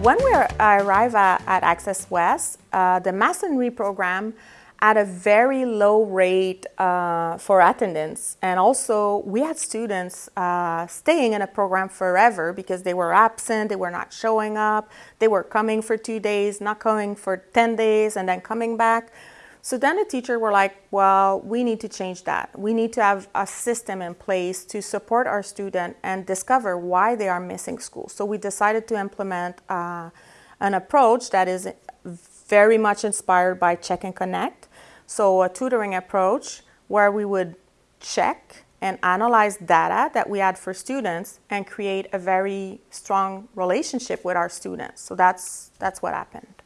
When we arrived at, Access West, uh, the Masonry program at a very low rate uh, for attendance. And also we had students uh, staying in a program forever because they were absent, they were not showing up, they were coming for two days, not coming for 10 days and then coming back. So then the teacher were like, well, we need to change that. We need to have a system in place to support our student and discover why they are missing school. So we decided to implement uh, an approach that is very much inspired by Check and Connect. So a tutoring approach where we would check and analyze data that we had for students and create a very strong relationship with our students. So that's, that's what happened.